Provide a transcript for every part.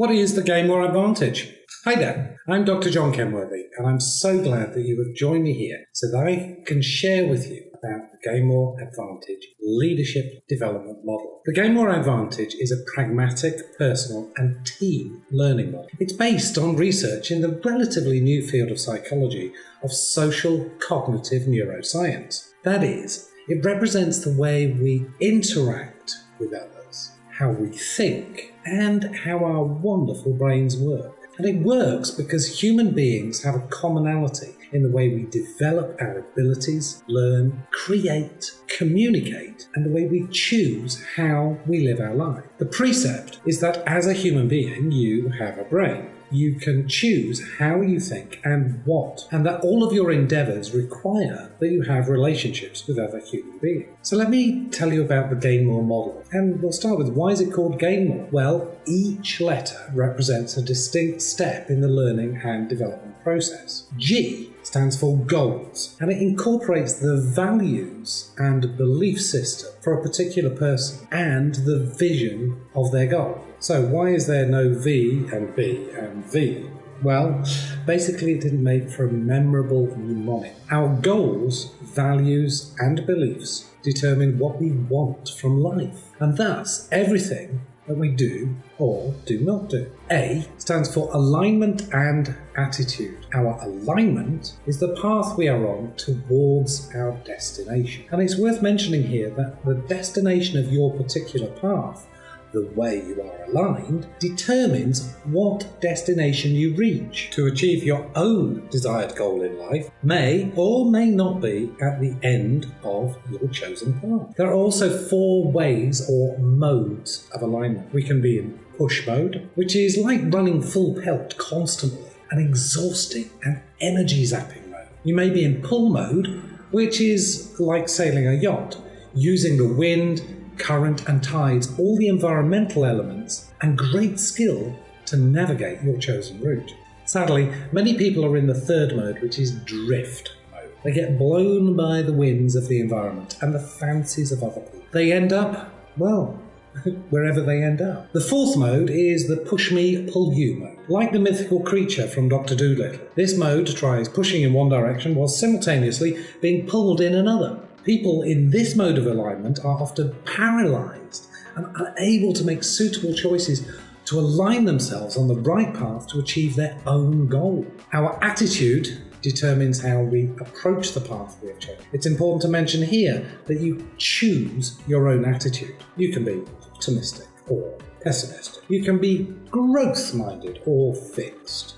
What is the GAINMORE Advantage? Hi there, I'm Dr. John Kenworthy, and I'm so glad that you have joined me here so that I can share with you about the GAINMORE Advantage leadership development model. The GAINMORE Advantage is a pragmatic, personal, and team learning model. It's based on research in the relatively new field of psychology of social cognitive neuroscience. That is, it represents the way we interact with others, how we think, and how our wonderful brains work. And it works because human beings have a commonality in the way we develop our abilities, learn, create, communicate, and the way we choose how we live our life. The precept is that as a human being, you have a brain you can choose how you think and what, and that all of your endeavors require that you have relationships with other human beings. So let me tell you about the GAINMORE model. And we'll start with why is it called GAINMORE? Well, each letter represents a distinct step in the learning and development process. G stands for goals, and it incorporates the values and belief system for a particular person and the vision of their goal. So, why is there no V and B and V? Well, basically, it didn't make for a memorable mnemonic. Our goals, values, and beliefs determine what we want from life, and thus everything that we do or do not do. A stands for alignment and attitude. Our alignment is the path we are on towards our destination. And it's worth mentioning here that the destination of your particular path the way you are aligned determines what destination you reach. To achieve your own desired goal in life may or may not be at the end of your chosen path. There are also four ways or modes of alignment. We can be in push mode, which is like running full pelt constantly, an exhausting and energy zapping mode. You may be in pull mode, which is like sailing a yacht, using the wind current, and tides, all the environmental elements, and great skill to navigate your chosen route. Sadly, many people are in the third mode, which is drift mode. They get blown by the winds of the environment and the fancies of other people. They end up, well, wherever they end up. The fourth mode is the push me, pull you mode. Like the mythical creature from Dr. Dolittle, this mode tries pushing in one direction while simultaneously being pulled in another. People in this mode of alignment are often paralyzed and unable to make suitable choices to align themselves on the right path to achieve their own goal. Our attitude determines how we approach the path we have chosen. It's important to mention here that you choose your own attitude. You can be optimistic or pessimistic. You can be growth minded or fixed.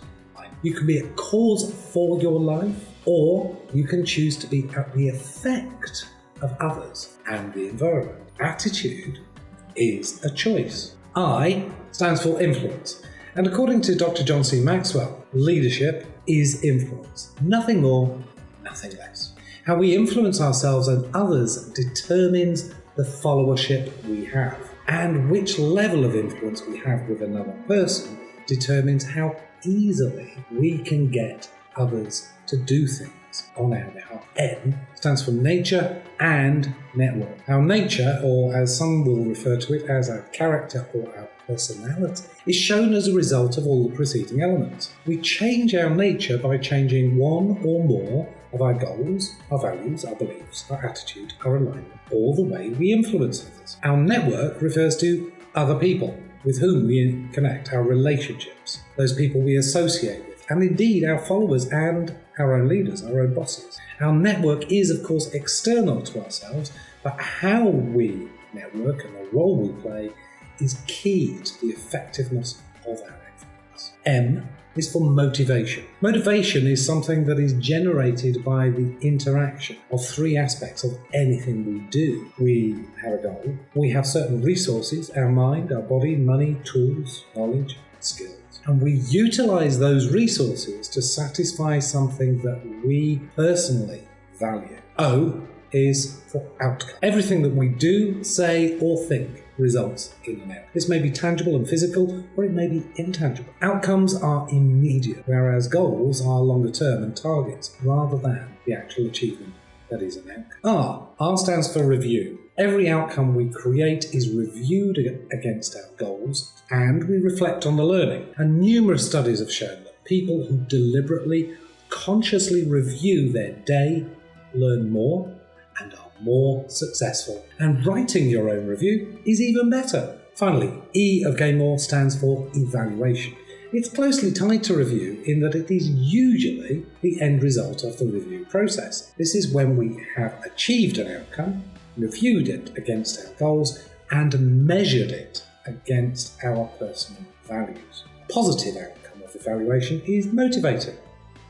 You can be a cause for your life or you can choose to be at the effect of others and the environment. Attitude is a choice. I stands for influence, and according to Dr. John C. Maxwell, leadership is influence. Nothing more, nothing less. How we influence ourselves and others determines the followership we have, and which level of influence we have with another person determines how easily we can get others to do things on our behalf. N stands for nature and network. Our nature, or as some will refer to it as our character or our personality, is shown as a result of all the preceding elements. We change our nature by changing one or more of our goals, our values, our beliefs, our attitude, our alignment, or the way we influence others. Our network refers to other people with whom we connect, our relationships, those people we associate with and indeed our followers and our own leaders, our own bosses. Our network is, of course, external to ourselves, but how we network and the role we play is key to the effectiveness of our influence. M is for motivation. Motivation is something that is generated by the interaction of three aspects of anything we do. We have a goal, we have certain resources our mind, our body, money, tools, knowledge, skills and we utilize those resources to satisfy something that we personally value. O is for outcome. Everything that we do, say, or think results in an outcome. This may be tangible and physical, or it may be intangible. Outcomes are immediate, whereas goals are longer term and targets rather than the actual achievement that is an outcome. R. R stands for review. Every outcome we create is reviewed against our goals and we reflect on the learning. And numerous studies have shown that people who deliberately, consciously review their day learn more and are more successful. And writing your own review is even better. Finally, E of GAINMORE stands for evaluation. It's closely tied to review in that it is usually the end result of the review process. This is when we have achieved an outcome, reviewed it against our goals, and measured it against our personal values. A Positive outcome of evaluation is motivating.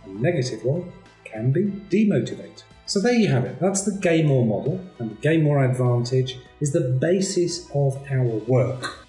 A negative one can be demotivating. So there you have it. That's the GAINMORE model, and the GAINMORE advantage is the basis of our work